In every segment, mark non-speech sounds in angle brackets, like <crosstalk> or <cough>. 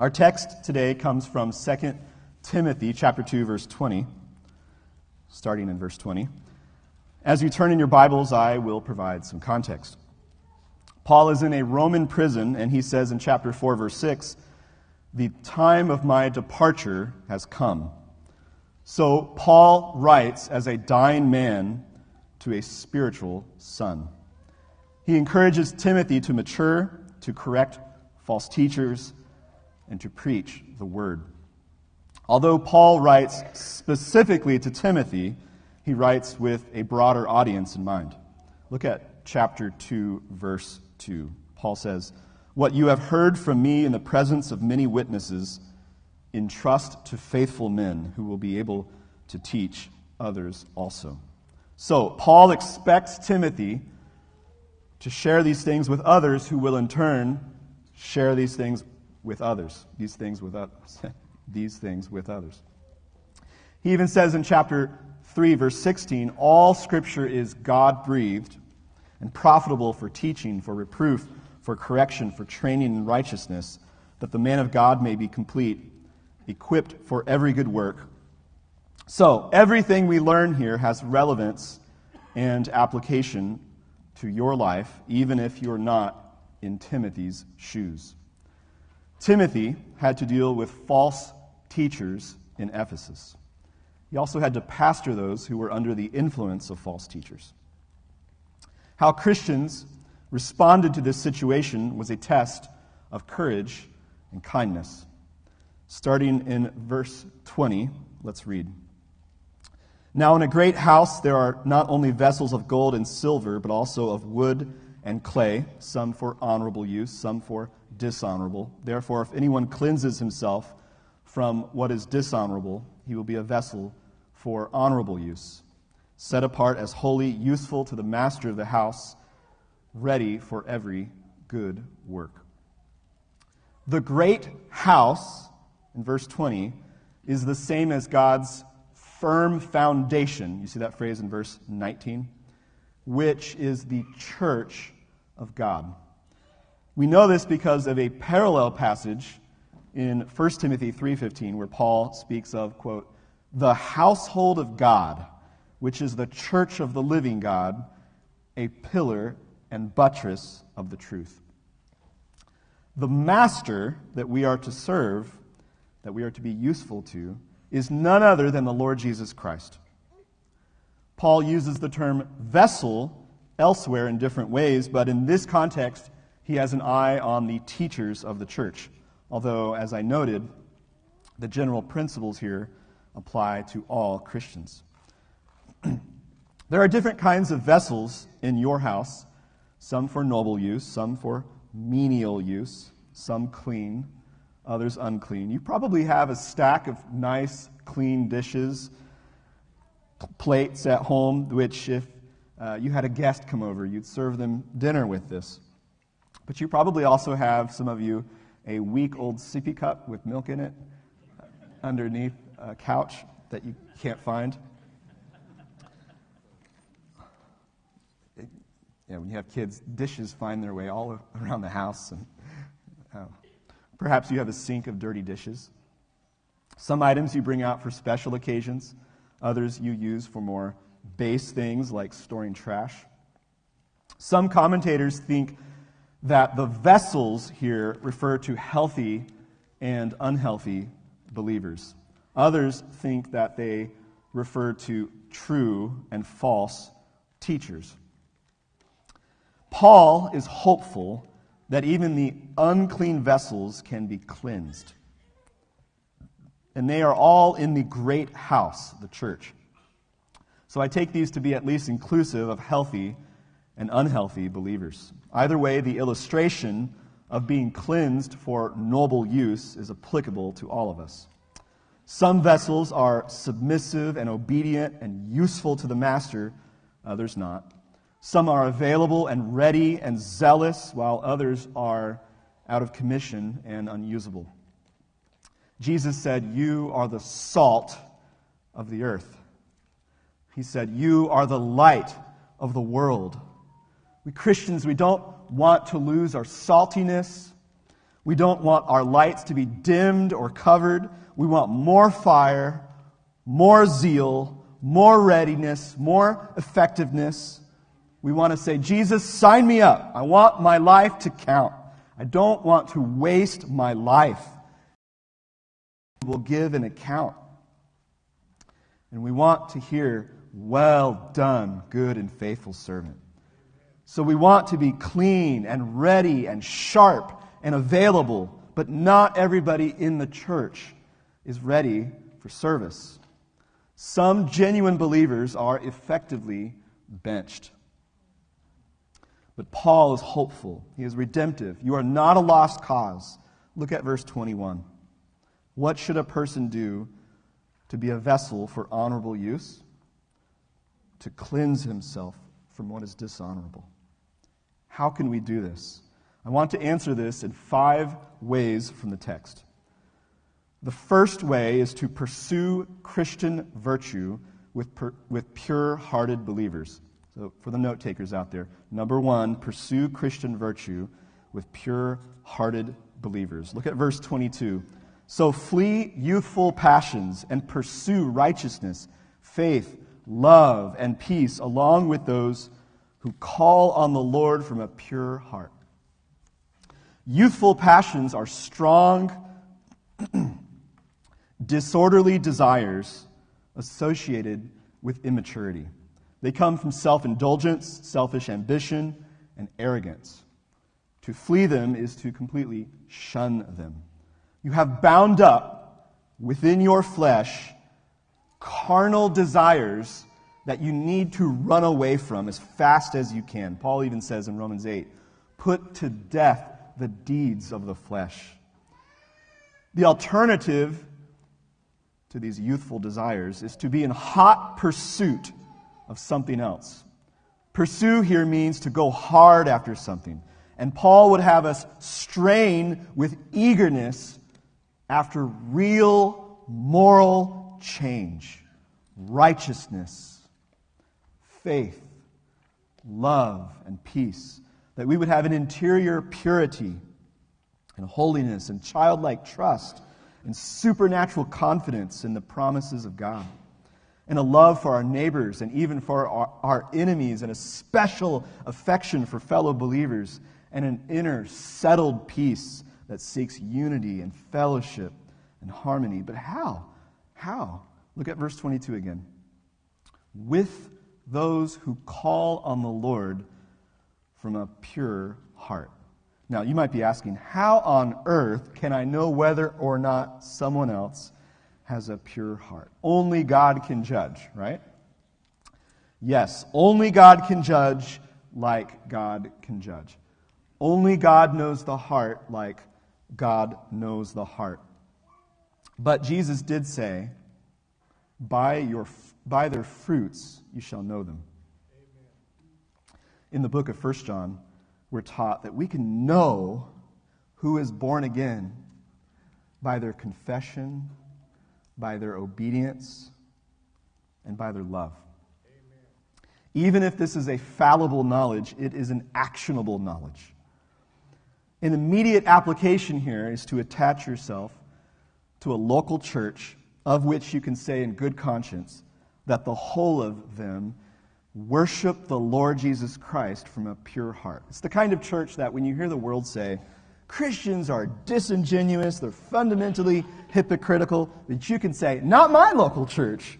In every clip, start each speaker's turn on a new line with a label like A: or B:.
A: Our text today comes from 2 Timothy chapter 2 verse 20, starting in verse 20. As you turn in your Bibles, I will provide some context. Paul is in a Roman prison and he says in chapter 4 verse 6, "The time of my departure has come." So Paul writes as a dying man to a spiritual son. He encourages Timothy to mature, to correct false teachers, and to preach the word. Although Paul writes specifically to Timothy, he writes with a broader audience in mind. Look at chapter 2, verse 2. Paul says, What you have heard from me in the presence of many witnesses, entrust to faithful men who will be able to teach others also. So, Paul expects Timothy to share these things with others who will in turn share these things with others. These things with others. <laughs> these things with others. He even says in chapter 3, verse 16, all scripture is God breathed and profitable for teaching, for reproof, for correction, for training in righteousness, that the man of God may be complete equipped for every good work. So, everything we learn here has relevance and application to your life, even if you're not in Timothy's shoes. Timothy had to deal with false teachers in Ephesus. He also had to pastor those who were under the influence of false teachers. How Christians responded to this situation was a test of courage and kindness. Starting in verse 20, let's read. Now, in a great house, there are not only vessels of gold and silver, but also of wood and clay, some for honorable use, some for dishonorable. Therefore, if anyone cleanses himself from what is dishonorable, he will be a vessel for honorable use, set apart as holy, useful to the master of the house, ready for every good work. The great house in verse 20 is the same as God's firm foundation. You see that phrase in verse 19? Which is the church of God. We know this because of a parallel passage in 1 Timothy 3:15 where Paul speaks of quote the household of God, which is the church of the living God, a pillar and buttress of the truth. The master that we are to serve that we are to be useful to is none other than the Lord Jesus Christ. Paul uses the term vessel elsewhere in different ways, but in this context, he has an eye on the teachers of the church. Although, as I noted, the general principles here apply to all Christians. <clears throat> there are different kinds of vessels in your house, some for noble use, some for menial use, some clean, others unclean. You probably have a stack of nice, clean dishes, plates at home, which, if uh, you had a guest come over, you'd serve them dinner with this. But you probably also have, some of you, a week old sippy cup with milk in it underneath a couch that you can't find. yeah, when you have kids, dishes find their way all around the house. And, uh, Perhaps you have a sink of dirty dishes. Some items you bring out for special occasions, others you use for more base things like storing trash. Some commentators think that the vessels here refer to healthy and unhealthy believers. Others think that they refer to true and false teachers. Paul is hopeful that even the unclean vessels can be cleansed. And they are all in the great house, the church. So I take these to be at least inclusive of healthy and unhealthy believers. Either way, the illustration of being cleansed for noble use is applicable to all of us. Some vessels are submissive and obedient and useful to the master, others not. Some are available and ready and zealous, while others are out of commission and unusable. Jesus said, You are the salt of the earth. He said, You are the light of the world. We Christians, we don't want to lose our saltiness. We don't want our lights to be dimmed or covered. We want more fire, more zeal, more readiness, more effectiveness. We want to say, Jesus, sign me up. I want my life to count. I don't want to waste my life. We'll give an account. And we want to hear, well done, good and faithful servant. So we want to be clean and ready and sharp and available, but not everybody in the church is ready for service. Some genuine believers are effectively benched. But Paul is hopeful. He is redemptive. You are not a lost cause. Look at verse 21. What should a person do to be a vessel for honorable use? To cleanse himself from what is dishonorable. How can we do this? I want to answer this in five ways from the text. The first way is to pursue Christian virtue with, per, with pure hearted believers. So, for the note takers out there, number one, pursue Christian virtue with pure hearted believers. Look at verse 22. So, flee youthful passions and pursue righteousness, faith, love, and peace, along with those who call on the Lord from a pure heart. Youthful passions are strong, <clears throat> disorderly desires associated with immaturity. They come from self indulgence, selfish ambition, and arrogance. To flee them is to completely shun them. You have bound up within your flesh carnal desires that you need to run away from as fast as you can. Paul even says in Romans 8 put to death the deeds of the flesh. The alternative to these youthful desires is to be in hot pursuit of something else. Pursue here means to go hard after something. And Paul would have us strain with eagerness after real moral change, righteousness, faith, love, and peace. That we would have an interior purity and holiness and childlike trust and supernatural confidence in the promises of God, and a love for our neighbors and even for our, our, enemies, and a special affection for fellow believers, and an inner settled peace that seeks unity and fellowship and harmony. But how? How? Look at verse 22 again. With those who call on the Lord from a pure heart. Now, you might be asking, how on earth can I know whether or not someone else has a pure heart? Only God can judge, right? Yes, only God can judge like God can judge. Only God knows the heart like God knows the heart. But Jesus did say, by, your, by their fruits you shall know them. Amen. In the book of 1 John, we're taught that we can know who is born again by their confession, by their obedience, and by their love. Amen. Even if this is a fallible knowledge, it is an actionable knowledge. An immediate application here is to attach yourself to a local church of which you can say in good conscience that the whole of them worship the Lord Jesus Christ from a pure heart. It's the kind of church that when you hear the world say, Christians are disingenuous, they're fundamentally hypocritical, that you can say, Not my local church.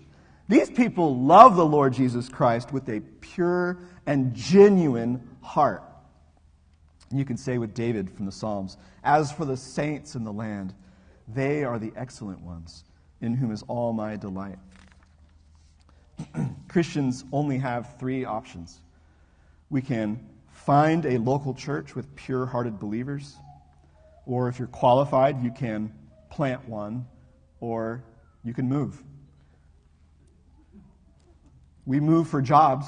A: These people love the Lord Jesus Christ with a pure and genuine heart. And you can say with David from the Psalms, As for the saints in the land, they are the excellent ones, in whom is all my delight. <clears throat> Christians only have three options. We can find a local church with pure hearted believers, or if you're qualified, you can plant one, or you can move. We move for jobs.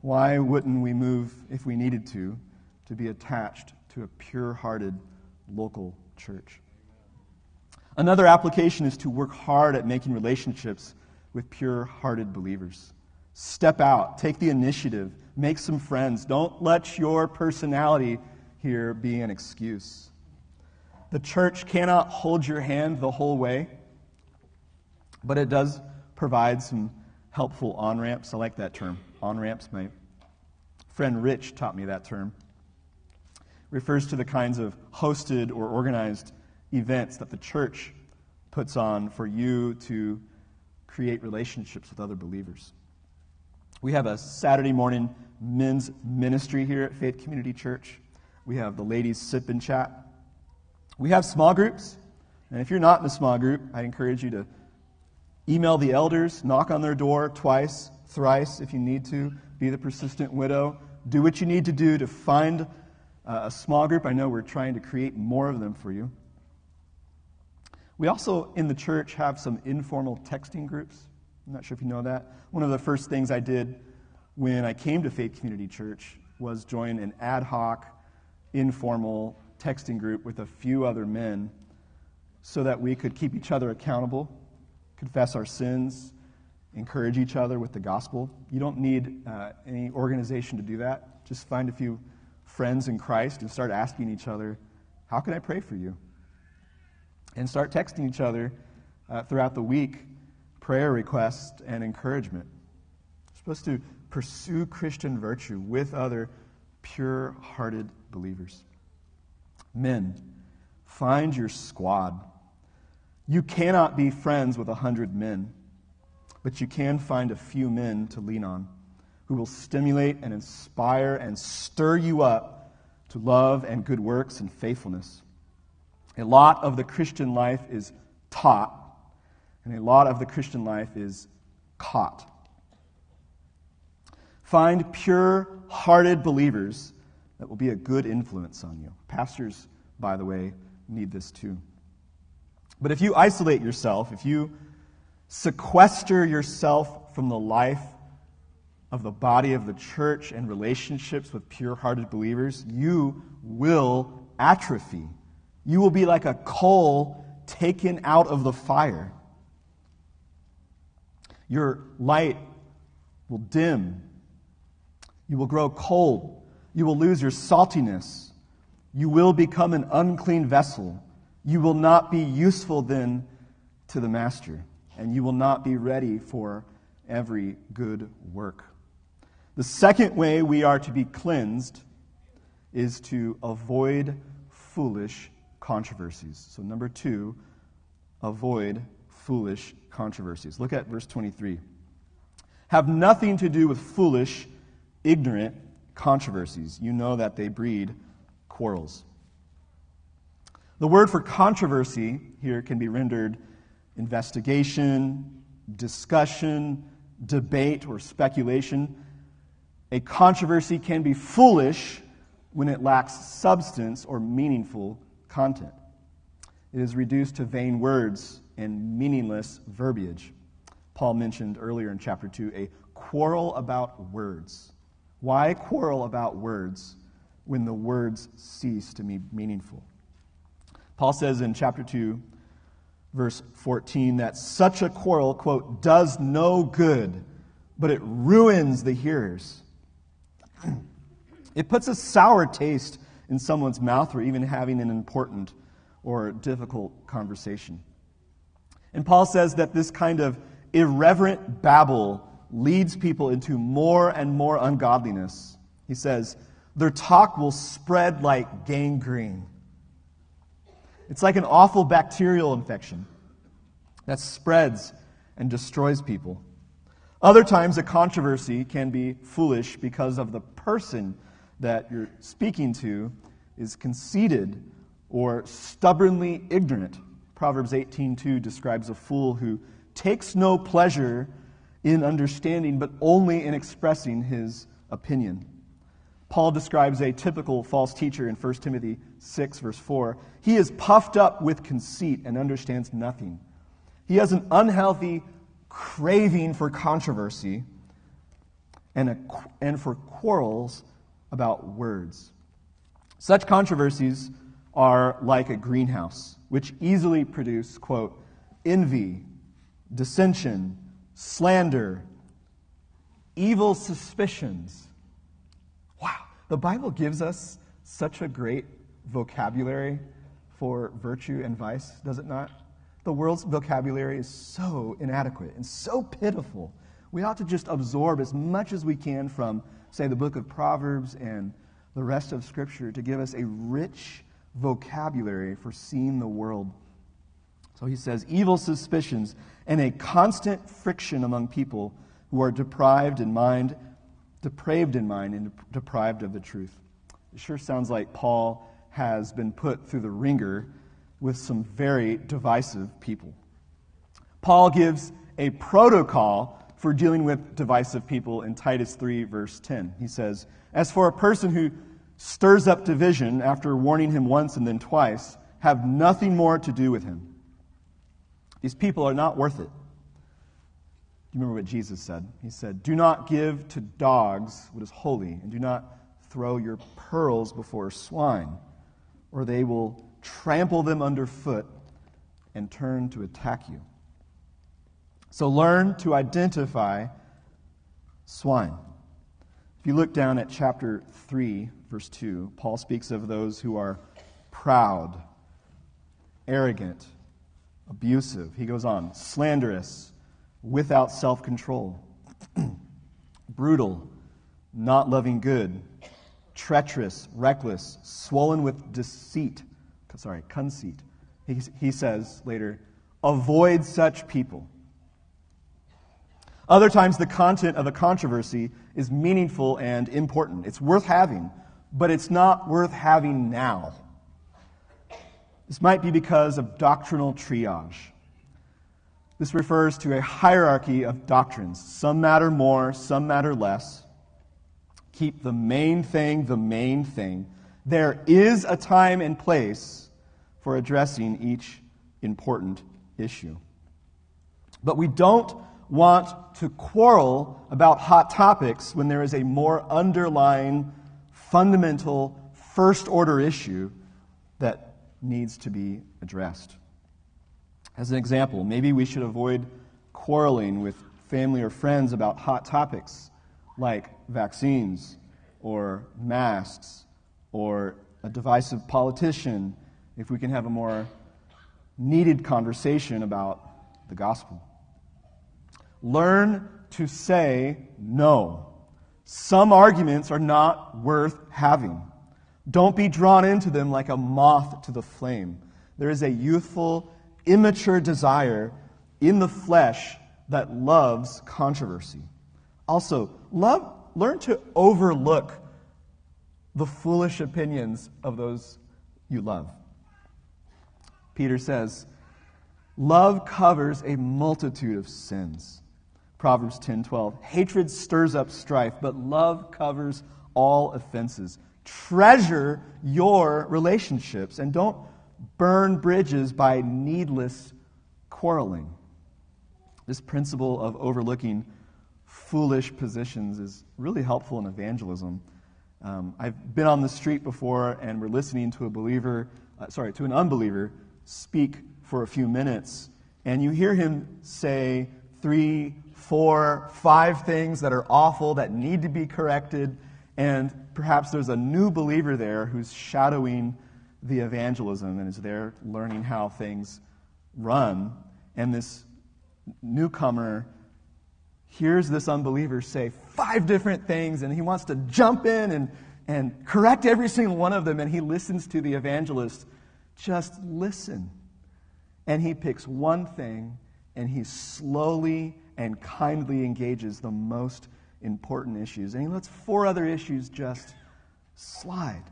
A: Why wouldn't we move if we needed to, to be attached to a pure hearted local church? Another application is to work hard at making relationships with pure hearted believers. Step out, take the initiative, make some friends. Don't let your personality here be an excuse. the church cannot hold your hand the whole way, but it does provide some helpful on ramps. I like that term, on ramps. My friend Rich taught me that term. It refers to the kinds of hosted or organized events that the church puts on for you to create relationships with other believers. We have a Saturday morning men's ministry here at Faith Community Church. We have the ladies sip and chat. We have small groups. And if you're not in a small group, I encourage you to email the elders, knock on their door twice, thrice if you need to, be the persistent widow. Do what you need to do to find uh, a small group. I know we're trying to create more of them for you. We also, in the church, have some informal texting groups. I'm not sure if you know that. One of the first things I did when I came to Faith Community Church was join an ad hoc, informal texting group with a few other men so that we could keep each other accountable, confess our sins, encourage each other with the gospel. You don't need uh, any organization to do that. Just find a few friends in Christ and start asking each other, How can I pray for you? And start texting each other uh, throughout the week prayer requests and encouragement. You're supposed to pursue Christian virtue with other pure hearted believers. Men, find your squad. You cannot be friends with a hundred men, but you can find a few men to lean on who will stimulate and inspire and stir you up to love and good works and faithfulness. A lot of the Christian life is taught, and a lot of the Christian life is caught. Find pure hearted believers that will be a good influence on you. Pastors, by the way, need this too. But if you isolate yourself, if you sequester yourself from the life of the body of the church and relationships with pure hearted believers, you will atrophy. You will be like a coal taken out of the fire. Your light will dim you will grow cold. You will lose your saltiness. You will become an unclean vessel. You will not be useful then to the master, and you will not be ready for every good work. The second way we are to be cleansed is to avoid foolish controversies. So, number two, avoid foolish controversies. Look at verse 23. Have nothing to do with foolish ignorant controversies. You know that they breed quarrels. The word for controversy here can be rendered investigation, discussion, debate, or speculation. A controversy can be foolish when it lacks substance or meaningful content. It is reduced to vain words and meaningless verbiage. Paul mentioned earlier in chapter 2 a quarrel about words. Why quarrel about words when the words cease to be meaningful? Paul says in chapter 2, verse 14, that such a quarrel, quote, does no good, but it ruins the hearers. <clears throat> It puts a sour taste in someone's mouth or even having an important or difficult conversation. And Paul says that this kind of irreverent babble leads people into more and more ungodliness. He says, their talk will spread like gangrene. It's like an awful bacterial infection that spreads and destroys people. Other times, a controversy can be foolish because of the person that you're speaking to is conceited or stubbornly ignorant. Proverbs 18:2 describes a fool who takes no pleasure in understanding, but only in expressing his opinion. Paul describes a typical false teacher in 1 Timothy 6, verse 4. He is puffed up with conceit and understands nothing. He has an unhealthy craving for controversy and, a, and for quarrels about words. Such controversies are like a greenhouse, which easily produce, quote, envy, dissension, slander, evil suspicions. Wow, the Bible gives us such a great vocabulary for virtue and vice, does it not? The world's vocabulary is so inadequate and so pitiful. We ought to just absorb as much as we can from, say, the book of Proverbs and the rest of Scripture to give us a rich vocabulary for seeing the world. So he says, evil suspicions and a constant friction among people who are deprived in mind, depraved in mind, and deprived of the truth. It sure sounds like Paul has been put through the ringer with some very divisive people. Paul gives a protocol for dealing with divisive people in Titus 3, verse 10. He says, As for a person who stirs up division after warning him once and then twice, have nothing more to do with him. These people are not worth it. Do you remember what Jesus said? He said, Do not give to dogs what is holy, and do not throw your pearls before swine, or they will trample them underfoot and turn to attack you. So learn to identify swine. If you look down at chapter 3, verse 2, Paul speaks of those who are proud, arrogant, abusive. He goes on, slanderous, without self control, <clears throat> brutal, not loving good, treacherous, reckless, swollen with deceit. Sorry, conceit. He, he says later, avoid such people. Other times, the content of a controversy is meaningful and important. It's worth having, but it's not worth having now. This might be because of doctrinal triage. This refers to a hierarchy of doctrines. Some matter more, some matter less. Keep the main thing the main thing. There is a time and place for addressing each important issue. But we don't want to quarrel about hot topics when there is a more underlying, fundamental, first order issue that needs to be addressed. As an example, maybe we should avoid quarreling with family or friends about hot topics like vaccines or masks or a divisive politician if we can have a more needed conversation about the gospel. Learn to say no. Some arguments are not worth having. Don't be drawn into them like a moth to the flame. There is a youthful, immature desire in the flesh that loves controversy. Also, love, learn to overlook the foolish opinions of those you love. Peter says, Love covers a multitude of sins. Proverbs 10:12. Hatred stirs up strife, but love covers all offenses. Treasure your relationships and don't burn bridges by needless quarreling. This principle of overlooking foolish positions is really helpful in evangelism. Um, I've been on the street before and we're listening to a believer, uh, sorry, to an unbeliever speak for a few minutes, and you hear him say three, four, five things that are awful that need to be corrected, and perhaps there's a new believer there who's shadowing the evangelism and is there learning how things run. And this newcomer hears this unbeliever say five different things, and he wants to jump in and, and correct every single one of them, and he listens to the evangelist. Just listen. And he picks one thing, and he slowly and kindly engages the most important issues. And he lets four other issues just slide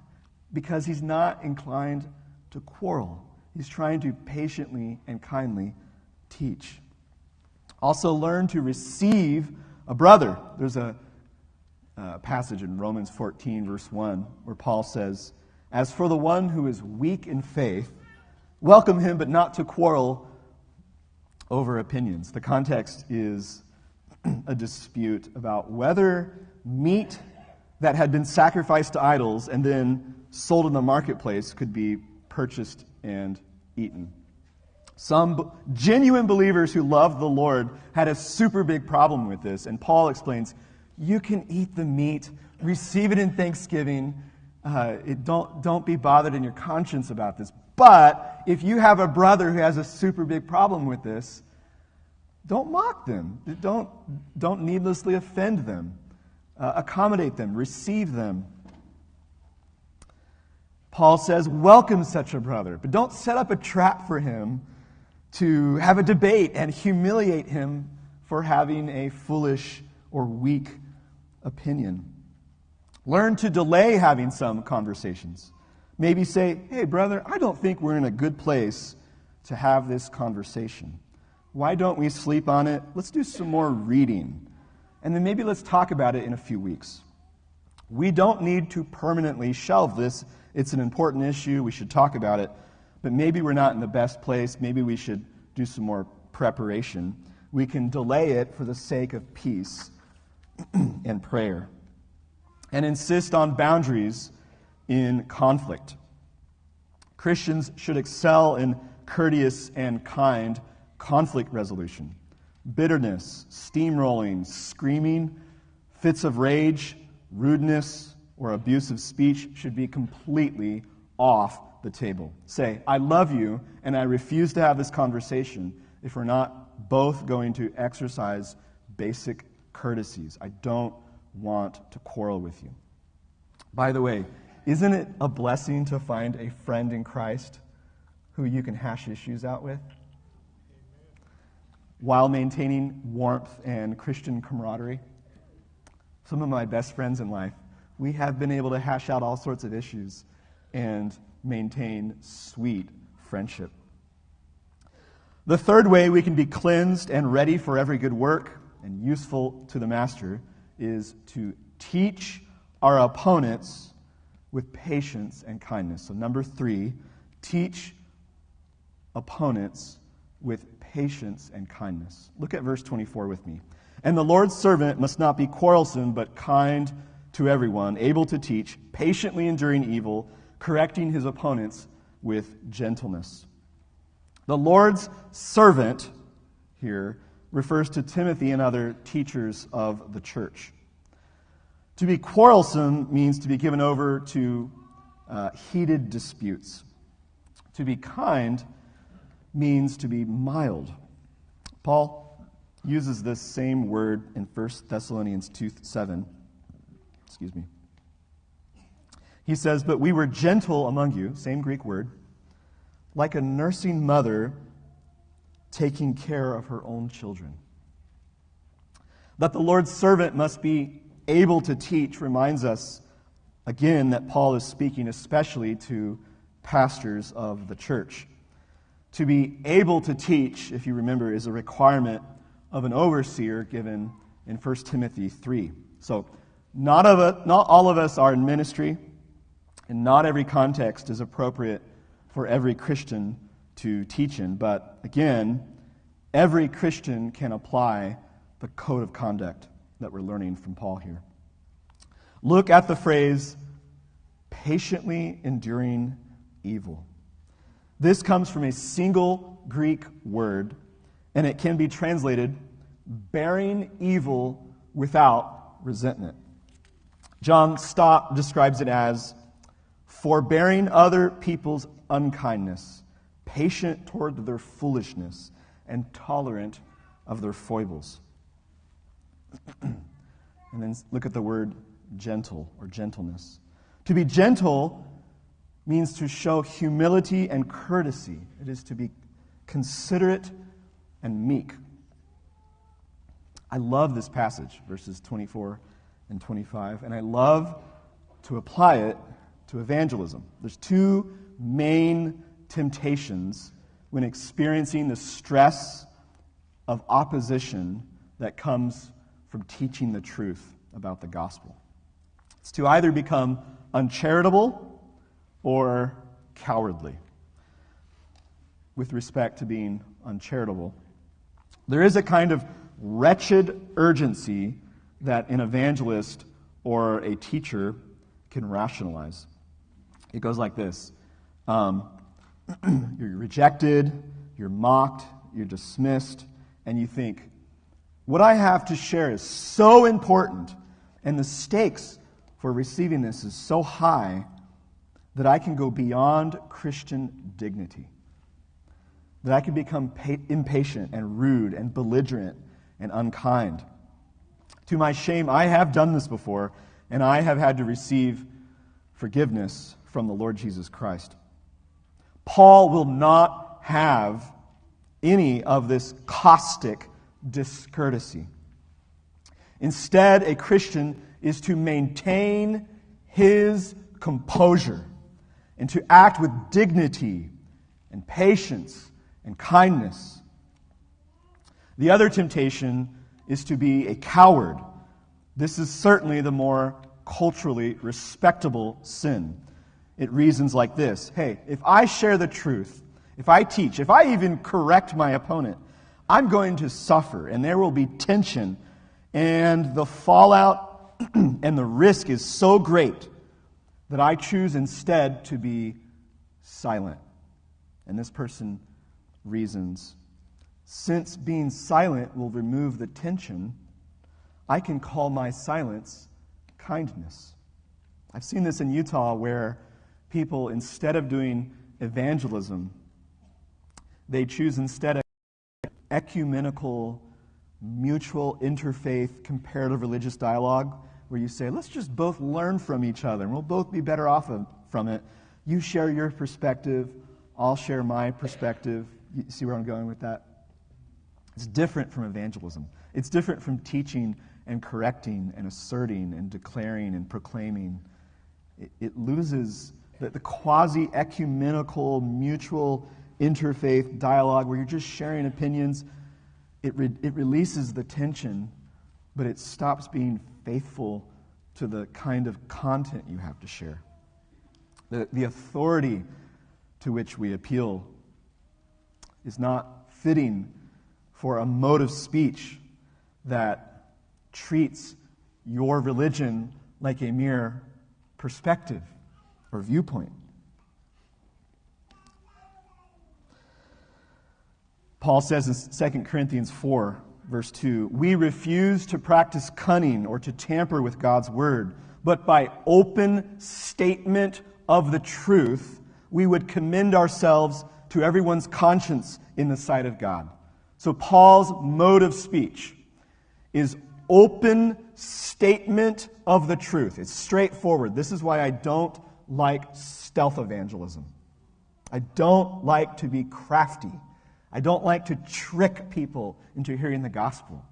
A: because he's not inclined to quarrel. He's trying to patiently and kindly teach. Also, learn to receive a brother. There's a, a passage in Romans 14, verse 1, where Paul says, As for the one who is weak in faith, welcome him, but not to quarrel over opinions. The context is <clears throat> a dispute about whether meat that had been sacrificed to idols and then sold in the marketplace could be purchased and eaten. Some genuine believers who loved the Lord had a super big problem with this, and Paul explains you can eat the meat, receive it in thanksgiving, Uh, it, don't, don't be bothered in your conscience about this. But if you have a brother who has a super big problem with this, don't mock them. Don't, don't needlessly offend them. Uh, accommodate them. Receive them. Paul says, welcome such a brother, but don't set up a trap for him to have a debate and humiliate him for having a foolish or weak opinion. Learn to delay having some conversations. Maybe say, hey, brother, I don't think we're in a good place to have this conversation. Why don't we sleep on it? Let's do some more reading. And then maybe let's talk about it in a few weeks. We don't need to permanently shelve this. It's an important issue. We should talk about it. But maybe we're not in the best place. Maybe we should do some more preparation. We can delay it for the sake of peace <clears throat> and prayer. And insist on boundaries in conflict. Christians should excel in courteous and kind conflict resolution. Bitterness, steamrolling, screaming, fits of rage, rudeness, or abusive speech should be completely off the table. Say, I love you, and I refuse to have this conversation if we're not both going to exercise basic courtesies. I don't want to quarrel with you. By the way, isn't it a blessing to find a friend in Christ who you can hash issues out with? While maintaining warmth and Christian camaraderie. Some of my best friends in life, we have been able to hash out all sorts of issues and maintain sweet friendship. The third way we can be cleansed and ready for every good work and useful to the master is to teach our opponents with patience and kindness. So, number three, teach opponents with patience and kindness. Look at verse 24 with me. And the Lord's servant must not be quarrelsome, but kind to everyone, able to teach, patiently enduring evil, correcting his opponents with gentleness. The Lord's servant here refers to Timothy and other teachers of the church. To be quarrelsome means to be given over to uh, heated disputes. To be kind means to be mild. Paul uses this same word in 1 Thessalonians 2 7. Excuse me. He says, But we were gentle among you, same Greek word, like a nursing mother taking care of her own children. That the Lord's servant must be able to teach reminds us again that Paul is speaking especially to pastors of the church. To be able to teach, if you remember, is a requirement of an overseer given in 1 Timothy 3. So, not, of a, not all of us are in ministry, and not every context is appropriate for every Christian to teach in. But again, every Christian can apply the code of conduct that we're learning from Paul here. Look at the phrase, patiently enduring evil. This comes from a single Greek word, and it can be translated bearing evil without resentment. John Stott describes it as forbearing other people's unkindness, patient toward their foolishness, and tolerant of their foibles. <clears throat> and then look at the word gentle or gentleness. To be gentle means to show humility and courtesy, it is to be considerate and meek. I love this passage, verses 24 and 25, and I love to apply it to evangelism. There's two main temptations when experiencing the stress of opposition that comes from teaching the truth about the gospel. It's to either become uncharitable or cowardly. With respect to being uncharitable, there is a kind of wretched urgency that an evangelist or a teacher can rationalize. It goes like this um, <clears throat> You're rejected, you're mocked, you're dismissed, and you think, what I have to share is so important, and the stakes for receiving this is so high, that I can go beyond Christian dignity, that I can become pa- impatient and rude and belligerent and unkind. To my shame, I have done this before, and I have had to receive forgiveness from the Lord Jesus Christ. Paul will not have any of this caustic discourtesy. Instead, a Christian is to maintain his composure and to act with dignity and patience and kindness. The other temptation is to be a coward. This is certainly the more culturally respectable sin. It reasons like this Hey, if I share the truth, if I teach, if I even correct my opponent, I'm going to suffer and there will be tension and the fallout <clears throat> and the risk is so great that I choose instead to be silent. And this person reasons since being silent will remove the tension, I can call my silence kindness. I've seen this in Utah where people, instead of doing evangelism, they choose instead of ecumenical, mutual, interfaith, comparative religious dialogue where you say, let's just both learn from each other and we'll both be better off of, from it. You share your perspective, I'll share my perspective. You see where I'm going with that? It's different from evangelism. It's different from teaching and correcting and asserting and declaring and proclaiming. It, it loses the, the quasi ecumenical, mutual interfaith dialogue where you're just sharing opinions. It, re, it releases the tension, but it stops being faithful to the kind of content you have to share. The, the authority to which we appeal is not fitting for a mode of speech that treats your religion like a mere perspective or viewpoint. Paul says in 2 Corinthians 4 verse 2 We refuse to practice cunning or to tamper with God's word, but by open statement of the truth, we would commend ourselves to everyone's conscience in the sight of God. So, Paul's mode of speech is open statement of the truth. It's straightforward. This is why I don't like stealth evangelism. I don't like to be crafty. I don't like to trick people into hearing the gospel.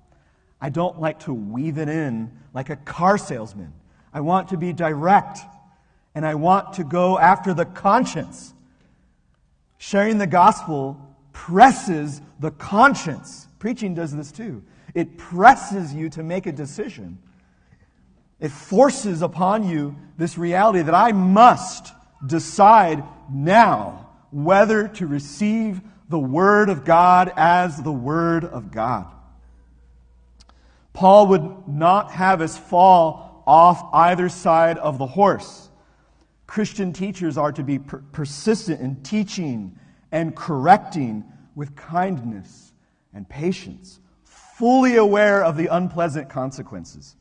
A: I don't like to weave it in like a car salesman. I want to be direct and I want to go after the conscience. Sharing the gospel presses the conscience. Preaching does this too. It presses you to make a decision. It forces upon you this reality that I must decide now whether to receive the Word of God as the Word of God. Paul would not have us fall off either side of the horse. Christian teachers are to be per- persistent in teaching and correcting with kindness and patience, fully aware of the unpleasant consequences.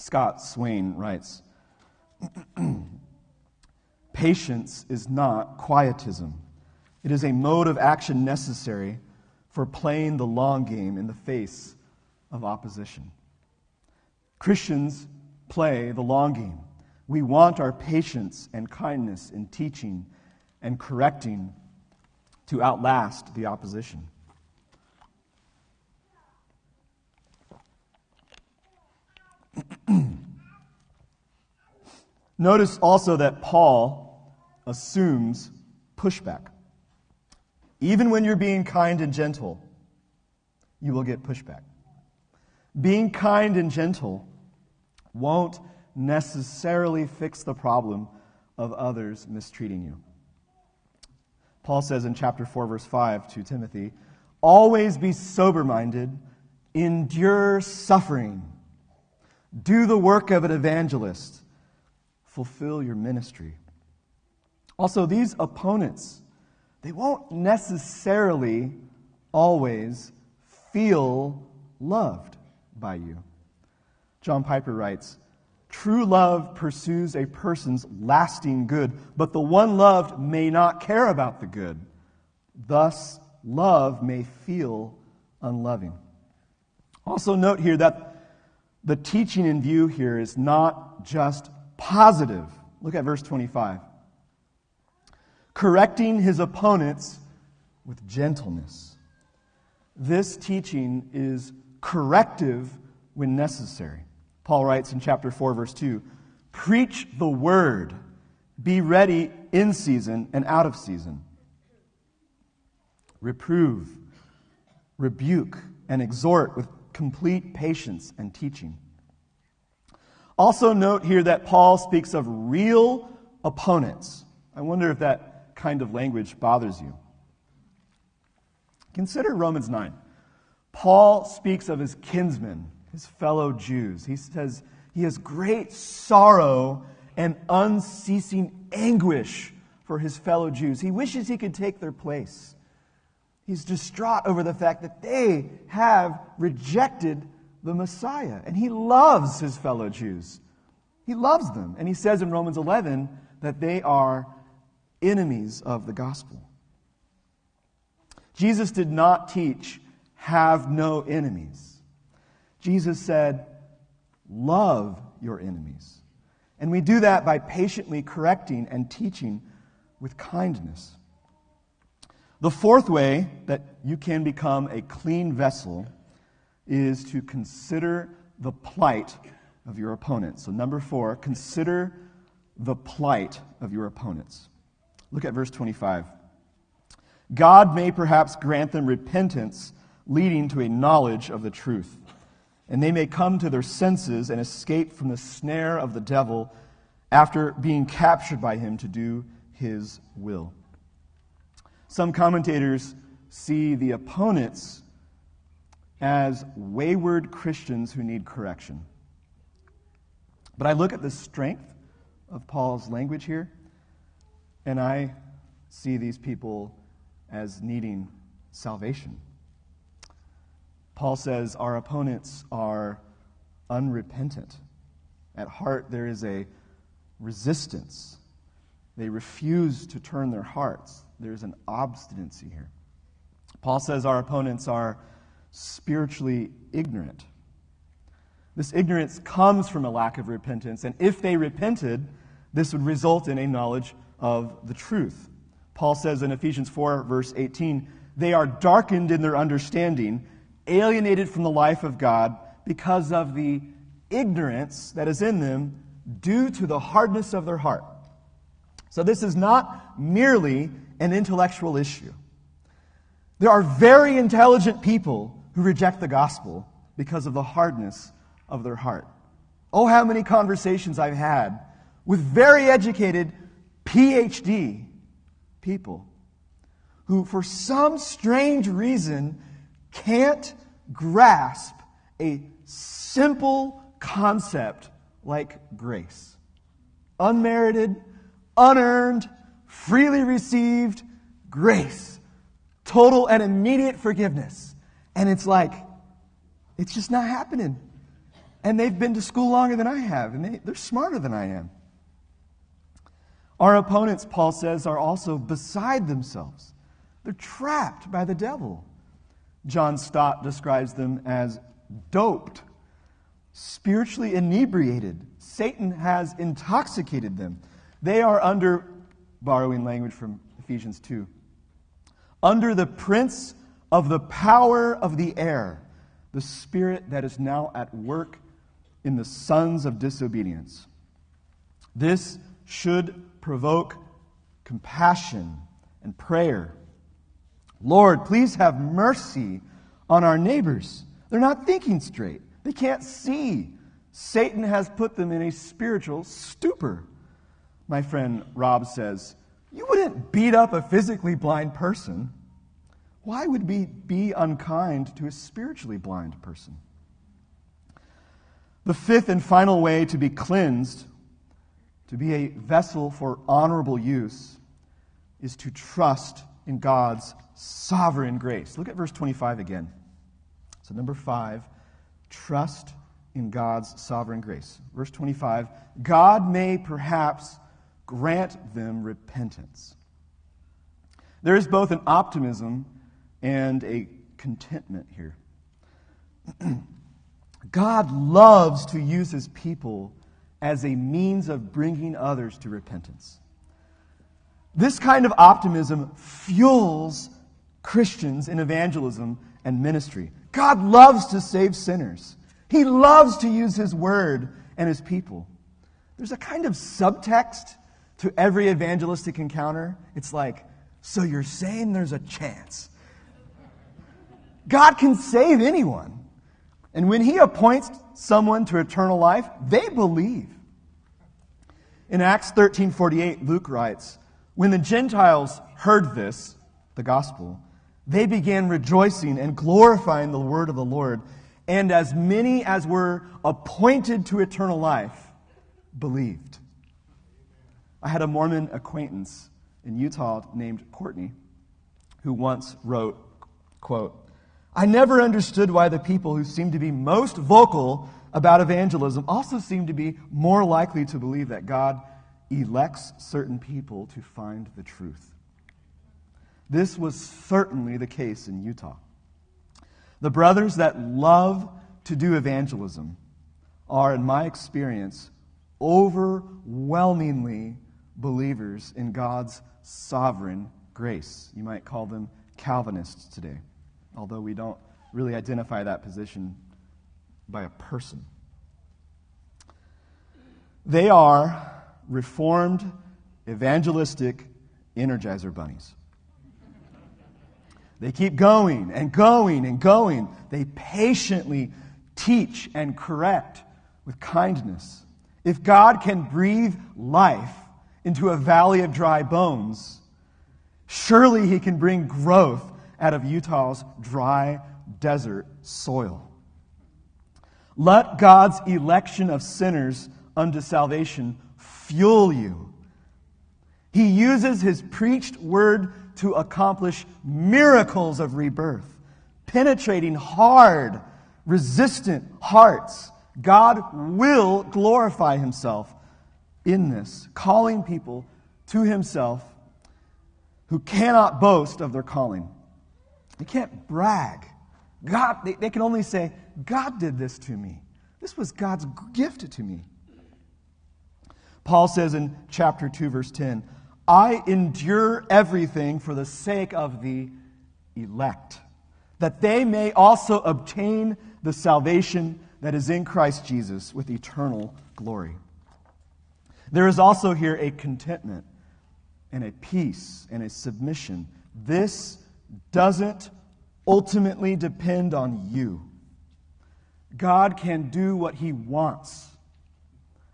A: Scott Swain writes <clears throat> Patience is not quietism. It is a mode of action necessary for playing the long game in the face of opposition. Christians play the long game. We want our patience and kindness in teaching and correcting to outlast the opposition. <clears throat> Notice also that Paul assumes pushback. Even when you're being kind and gentle, you will get pushback. Being kind and gentle won't necessarily fix the problem of others mistreating you. Paul says in chapter 4, verse 5 to Timothy, Always be sober minded, endure suffering, do the work of an evangelist, fulfill your ministry. Also, these opponents they won't necessarily always feel loved by you. John Piper writes True love pursues a person's lasting good, but the one loved may not care about the good. Thus, love may feel unloving. Also, note here that the teaching in view here is not just positive. Look at verse 25. Correcting his opponents with gentleness. This teaching is corrective when necessary. Paul writes in chapter 4, verse 2 Preach the word, be ready in season and out of season. Reprove, rebuke, and exhort with complete patience and teaching. Also, note here that Paul speaks of real opponents. I wonder if that kind of language bothers you. Consider Romans 9. Paul speaks of his kinsmen, his fellow Jews. He says he has great sorrow and unceasing anguish for his fellow Jews. He wishes he could take their place. He's distraught over the fact that they have rejected the Messiah. And he loves his fellow Jews. He loves them. And he says in Romans 11 that they are enemies of the gospel. Jesus did not teach, have no enemies. Jesus said, love your enemies. And we do that by patiently correcting and teaching with kindness. The fourth way that you can become a clean vessel is to consider the plight of your opponents. So, number four, consider the plight of your opponents. Look at verse 25. God may perhaps grant them repentance leading to a knowledge of the truth, and they may come to their senses and escape from the snare of the devil after being captured by him to do his will. Some commentators see the opponents as wayward Christians who need correction. But I look at the strength of Paul's language here, and I see these people as needing salvation. Paul says our opponents are unrepentant. At heart, there is a resistance. They refuse to turn their hearts. There's an obstinacy here. Paul says our opponents are spiritually ignorant. This ignorance comes from a lack of repentance, and if they repented, this would result in a knowledge of the truth. Paul says in Ephesians 4, verse 18, they are darkened in their understanding, alienated from the life of God because of the ignorance that is in them due to the hardness of their heart. So, this is not merely an intellectual issue. There are very intelligent people who reject the gospel because of the hardness of their heart. Oh, how many conversations I've had with very educated PhD people who, for some strange reason, can't grasp a simple concept like grace. Unmerited, unearned, freely received grace. Total and immediate forgiveness. And it's like, it's just not happening. And they've been to school longer than I have, and they, they're smarter than I am. Our opponents, Paul says, are also beside themselves. They're trapped by the devil. John Stott describes them as doped, spiritually inebriated. Satan has intoxicated them. They are under, borrowing language from Ephesians 2, under the prince of the power of the air, the spirit that is now at work in the sons of disobedience. This should provoke compassion and prayer. Lord, please have mercy on our neighbors. They're not thinking straight, they can't see. Satan has put them in a spiritual stupor. My friend Rob says, You wouldn't beat up a physically blind person. Why would we be unkind to a spiritually blind person? The fifth and final way to be cleansed, to be a vessel for honorable use, is to trust in God's sovereign grace. Look at verse 25 again. So, number five, trust in God's sovereign grace. Verse 25 God may perhaps grant them repentance. There is both an optimism and a contentment here. <clears throat> God loves to use his people as a means of bringing others to repentance. This kind of optimism fuels Christians in evangelism and ministry. God loves to save sinners. He loves to use His word and His people. There's a kind of subtext to every evangelistic encounter. It's like, so you're saying there's a chance. God can save anyone. And when He appoints someone to eternal life, they believe. In Acts 13:48, Luke writes, "When the Gentiles heard this, the gospel, they began rejoicing and glorifying the word of the Lord, and as many as were appointed to eternal life believed." I had a Mormon acquaintance in Utah named Courtney who once wrote, quote, I never understood why the people who seem to be most vocal about evangelism also seem to be more likely to believe that God elects certain people to find the truth. This was certainly the case in Utah. The brothers that love to do evangelism are, in my experience, overwhelmingly believers in God's sovereign grace. You might call them Calvinists today although we don't really identify that position by a person. They are reformed, evangelistic energizer bunnies. They keep going and going and going. They patiently teach and correct with kindness. If God can breathe life into a valley of dry bones, surely He can bring growth out of Utah's dry desert soil. Let God's election of sinners unto salvation fuel you. He uses his preached word to accomplish miracles of rebirth, penetrating hard, resistant hearts. God will glorify himself in this, calling people to himself who cannot boast of their calling. They can't brag. God, they, they can only say, God did this to me. This was God's gift to me. Paul says in chapter 2, verse 10, I endure everything for the sake of the elect, that they may also obtain the salvation that is in Christ Jesus with eternal glory. There is also here a contentment and a peace and a submission. This doesn't ultimately depend on you. God can do what He wants.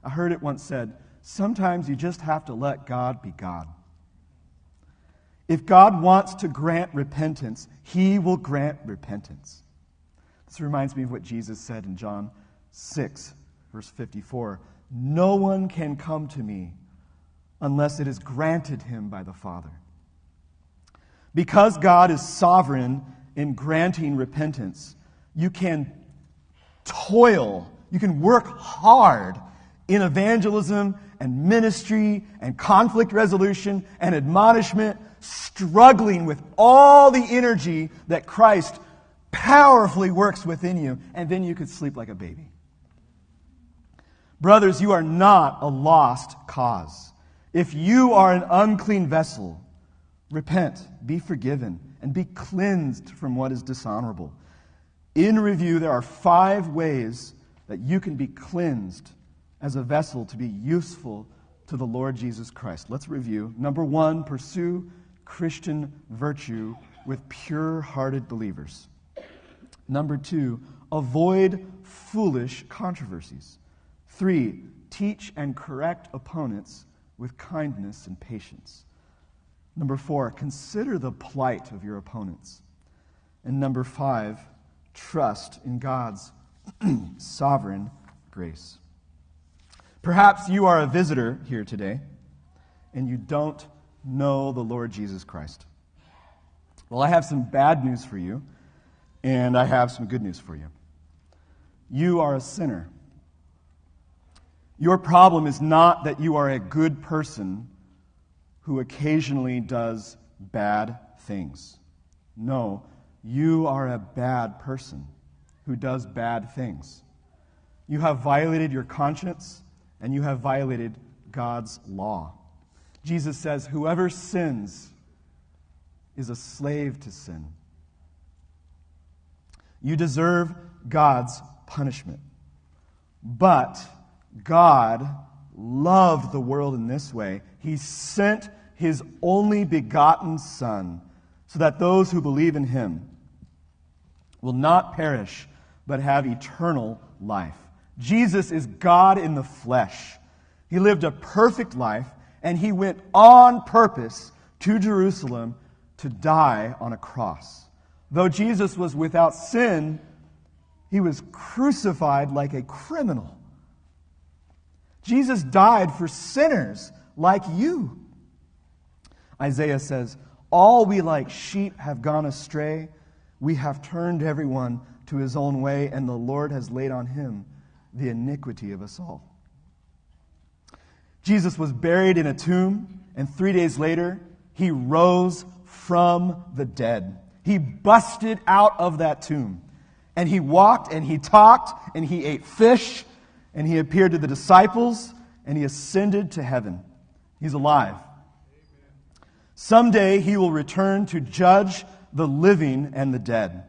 A: I heard it once said sometimes you just have to let God be God. If God wants to grant repentance, He will grant repentance. This reminds me of what Jesus said in John 6, verse 54 No one can come to me unless it is granted him by the Father. Because God is sovereign in granting repentance, you can toil, you can work hard in evangelism and ministry and conflict resolution and admonishment, struggling with all the energy that Christ powerfully works within you, and then you could sleep like a baby. Brothers, you are not a lost cause. If you are an unclean vessel, Repent, be forgiven, and be cleansed from what is dishonorable. In review, there are five ways that you can be cleansed as a vessel to be useful to the Lord Jesus Christ. Let's review. Number one, pursue Christian virtue with pure hearted believers. Number two, avoid foolish controversies. Three, teach and correct opponents with kindness and patience. Number four, consider the plight of your opponents. And number five, trust in God's <clears throat> sovereign grace. Perhaps you are a visitor here today and you don't know the Lord Jesus Christ. Well, I have some bad news for you, and I have some good news for you. you are a sinner. Your problem is not that you are a good person who occasionally does bad things. No, you are a bad person who does bad things. You have violated your conscience and you have violated God's law. Jesus says, Whoever sins is a slave to sin. You deserve God's punishment. But God loved the world in this way. He sent his only begotten Son so that those who believe in him will not perish but have eternal life. Jesus is God in the flesh. He lived a perfect life and he went on purpose to Jerusalem to die on a cross. Though Jesus was without sin, he was crucified like a criminal. Jesus died for sinners like you. Isaiah says, All we like sheep have gone astray. We have turned everyone to his own way, and the Lord has laid on him the iniquity of us all. Jesus was buried in a tomb, and three days later, he rose from the dead. He busted out of that tomb. And he walked and he talked and he ate fish and he appeared to the disciples and he ascended to heaven. He's alive. Someday he will return to judge the living and the dead.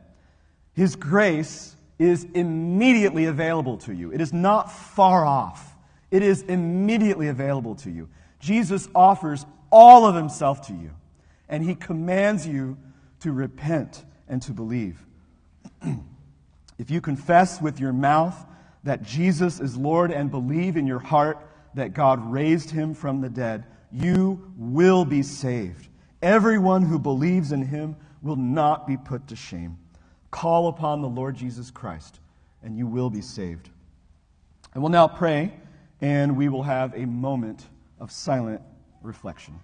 A: His grace is immediately available to you. It is not far off. It is immediately available to you. Jesus offers all of himself to you, and he commands you to repent and to believe. <clears throat> if you confess with your mouth that Jesus is Lord and believe in your heart that God raised him from the dead, you will be saved. Everyone who believes in him will not be put to shame. Call upon the Lord Jesus Christ, and you will be saved. And we'll now pray, and we will have a moment of silent reflection.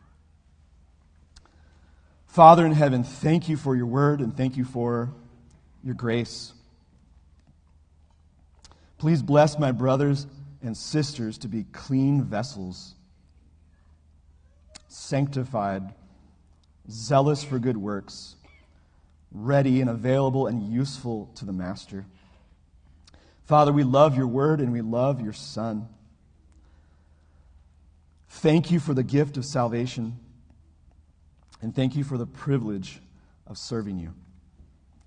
A: Father in heaven, thank you for your word and thank you for your grace. Please bless my brothers and sisters to be clean vessels, sanctified, zealous for good works, ready and available and useful to the Master. Father, we love your word and we love your Son. Thank you for the gift of salvation. And thank you for the privilege of serving you.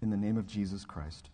A: In the name of Jesus Christ.